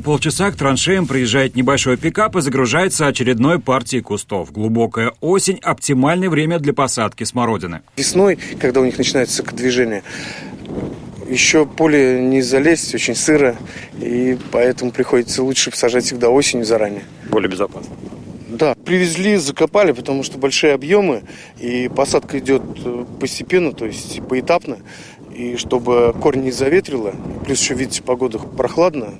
Полчаса к траншеям приезжает небольшой пикап и загружается очередной партией кустов. Глубокая осень – оптимальное время для посадки смородины. Весной, когда у них начинается движение, еще поле не залезть, очень сыро, и поэтому приходится лучше посажать всегда осенью заранее. Более безопасно. Да, привезли, закопали, потому что большие объемы, и посадка идет э, постепенно, то есть поэтапно, и чтобы корень не заветрило, плюс еще, видите, погода прохладно,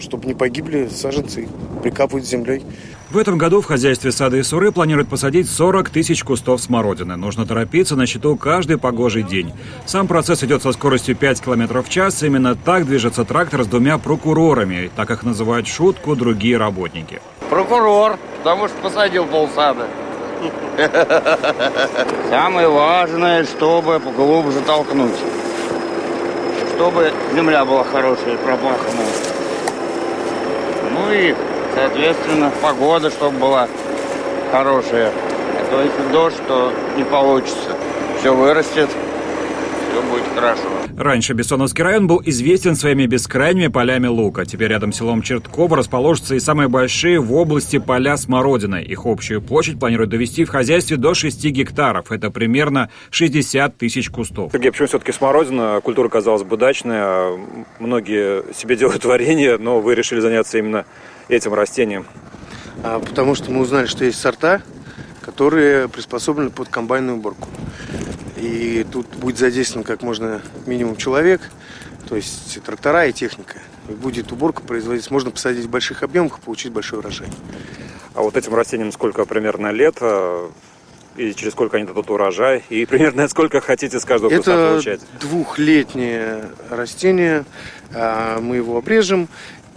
чтобы не погибли саженцы, прикапывают землей. В этом году в хозяйстве сады и суры планируют посадить 40 тысяч кустов смородины. Нужно торопиться на счету каждый погожий день. Сам процесс идет со скоростью 5 км в час. Именно так движется трактор с двумя прокурорами, так их называют шутку другие работники. Прокурор, потому что посадил полсада. Самое важное, чтобы поглубже толкнуть. Чтобы земля была хорошая, пропаханная. Ну и Соответственно, погода, чтобы была хорошая. А то если дождь, то не получится. Все вырастет, все будет хорошо. Раньше Бессоновский район был известен своими бескрайними полями лука. Теперь рядом с селом Чертково расположатся и самые большие в области поля смородиной. Их общую площадь планируют довести в хозяйстве до 6 гектаров. Это примерно 60 тысяч кустов. Сергей, почему все-таки смородина? Культура, казалось бы, дачная. Многие себе делают варенье, но вы решили заняться именно этим растением? А, потому что мы узнали, что есть сорта, которые приспособлены под комбайную уборку. И тут будет задействован как можно минимум человек, то есть трактора и техника. И будет уборка производиться. Можно посадить в больших объемах и получить большой урожай. А вот этим растениям сколько примерно лет? А, и через сколько они дадут урожай? И примерно сколько хотите с каждого Это получать? Это двухлетнее растение. А, мы его обрежем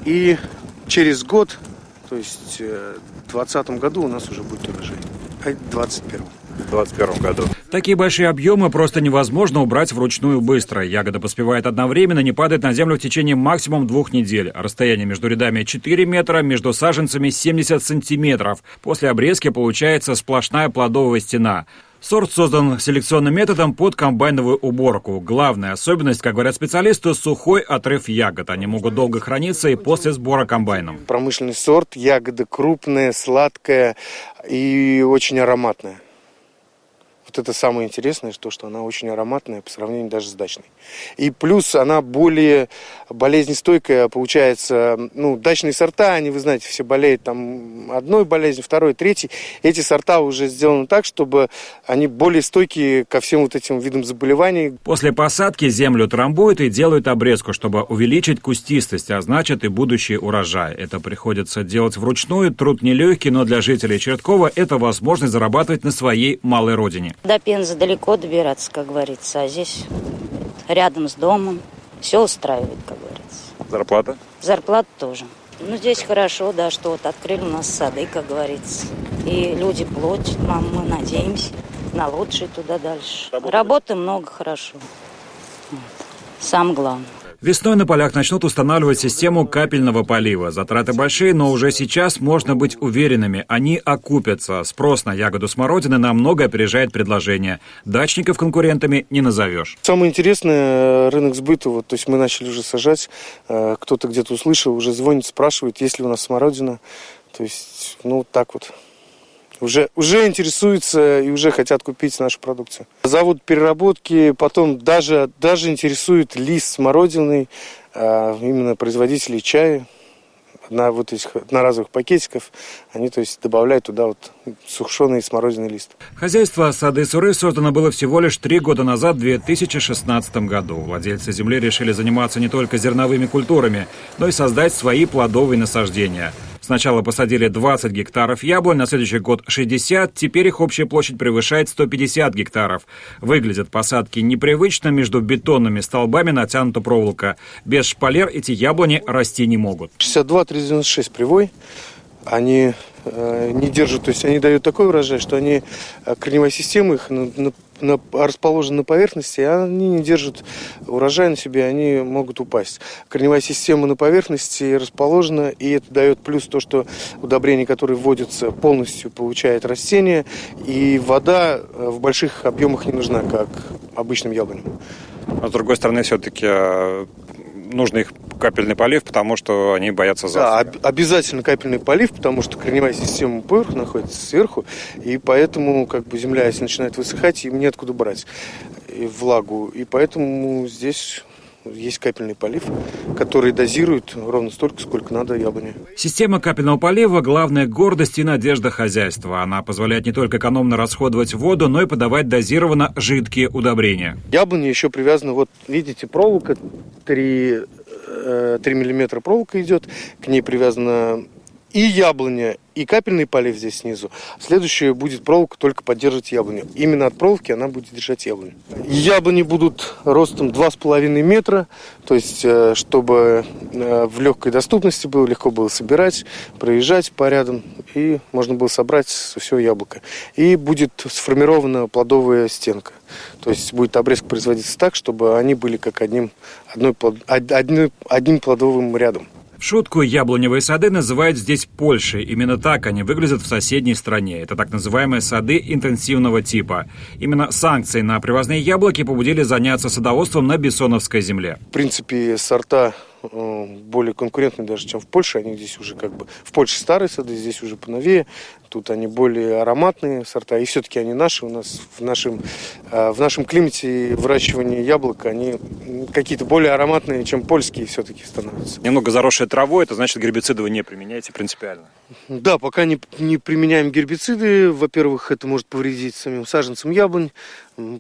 и через год, то есть э, в 2020 году у нас уже будет урожай. А в 2021. В 2021 году. Такие большие объемы просто невозможно убрать вручную быстро. Ягода поспевает одновременно, не падает на землю в течение максимум двух недель. Расстояние между рядами 4 метра, между саженцами 70 сантиметров. После обрезки получается сплошная плодовая стена. Сорт создан селекционным методом под комбайновую уборку. Главная особенность, как говорят специалисты, сухой отрыв ягод. Они могут долго храниться и после сбора комбайном. Промышленный сорт, ягода крупная, сладкая и очень ароматная. Вот это самое интересное, что, что она очень ароматная по сравнению даже с дачной. И плюс она более болезнестойкая, получается, ну, дачные сорта, они, вы знаете, все болеют там одной болезнью, второй, третьей. Эти сорта уже сделаны так, чтобы они более стойкие ко всем вот этим видам заболеваний. После посадки землю трамбуют и делают обрезку, чтобы увеличить кустистость, а значит и будущий урожай. Это приходится делать вручную, труд нелегкий, но для жителей Черткова это возможность зарабатывать на своей малой родине. До Пензы далеко добираться, как говорится, а здесь рядом с домом. Все устраивает, как говорится. Зарплата? Зарплата тоже. Ну, здесь хорошо, да, что вот открыли у нас сады, как говорится. И люди платят нам, мы надеемся на лучшее туда дальше. Работы, Работы много, хорошо. Вот. Самое главное. Весной на полях начнут устанавливать систему капельного полива. Затраты большие, но уже сейчас можно быть уверенными, они окупятся. Спрос на ягоду смородины намного опережает предложение. Дачников конкурентами не назовешь. Самое интересное, рынок сбыта, вот, то есть мы начали уже сажать, э, кто-то где-то услышал, уже звонит, спрашивает, есть ли у нас смородина. То есть, ну, так вот уже, уже интересуются и уже хотят купить нашу продукцию. Завод переработки, потом даже, даже интересует лист смородиный, а, именно производителей чая на вот этих одноразовых пакетиков, они то есть добавляют туда вот сушеный смородиный лист. Хозяйство сады Суры создано было всего лишь три года назад, в 2016 году. Владельцы земли решили заниматься не только зерновыми культурами, но и создать свои плодовые насаждения – Сначала посадили 20 гектаров яблонь, на следующий год 60, теперь их общая площадь превышает 150 гектаров. Выглядят посадки непривычно, между бетонными столбами натянута проволока. Без шпалер эти яблони расти не могут. 62-396 привой. Они не держат, то есть они дают такой урожай, что они, э, корневая система их на, на на, расположены на поверхности, они не держат урожай на себе, они могут упасть. Корневая система на поверхности расположена, и это дает плюс то, что удобрения, которые вводятся, полностью получает растение, и вода э, в больших объемах не нужна, как обычным яблоням. А с другой стороны, все-таки э, нужно их капельный полив, потому что они боятся Да, засухи. об- обязательно капельный полив, потому что корневая система ПР находится сверху, и поэтому как бы земля, если начинает высыхать, им неоткуда брать и влагу, и поэтому здесь есть капельный полив, который дозирует ровно столько, сколько надо яблоне. Система капельного полива – главная гордость и надежда хозяйства. Она позволяет не только экономно расходовать воду, но и подавать дозированно жидкие удобрения. Яблоня еще привязана, вот видите, проволока 3, 3 миллиметра проволока идет, к ней привязана и яблоня, и капельный полив здесь снизу. Следующее будет проволока только поддерживать яблоню. Именно от проволоки она будет держать яблоню. Яблони будут ростом 2,5 метра, то есть э, чтобы э, в легкой доступности было, легко было собирать, проезжать по рядам, и можно было собрать все яблоко. И будет сформирована плодовая стенка. То есть будет обрезка производиться так, чтобы они были как одним, одной, плод- од- одни- одним плодовым рядом. Шутку яблоневые сады называют здесь Польшей. Именно так они выглядят в соседней стране. Это так называемые сады интенсивного типа. Именно санкции на привозные яблоки побудили заняться садоводством на Бессоновской земле. В принципе, сорта более конкурентные даже, чем в Польше. Они здесь уже как бы... В Польше старые сады, здесь уже поновее. Тут они более ароматные сорта. И все-таки они наши. У нас в нашем, э, в нашем климате выращивание яблок, они какие-то более ароматные, чем польские все-таки становятся. Немного заросшая травой, это значит гербициды вы не применяете принципиально. Да, пока не, не применяем гербициды. Во-первых, это может повредить самим саженцам яблонь.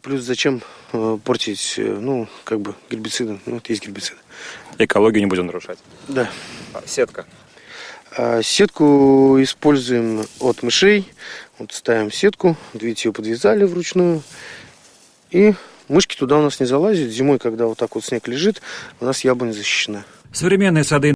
Плюс зачем э, портить, э, ну, как бы гербициды. Ну, это есть гербициды. Экологию не будем нарушать. Да. А, Сетка. А Сетку используем от мышей. Вот ставим сетку, видите, ее подвязали вручную. И мышки туда у нас не залазят. Зимой, когда вот так вот снег лежит, у нас яблоня защищена. Современные сады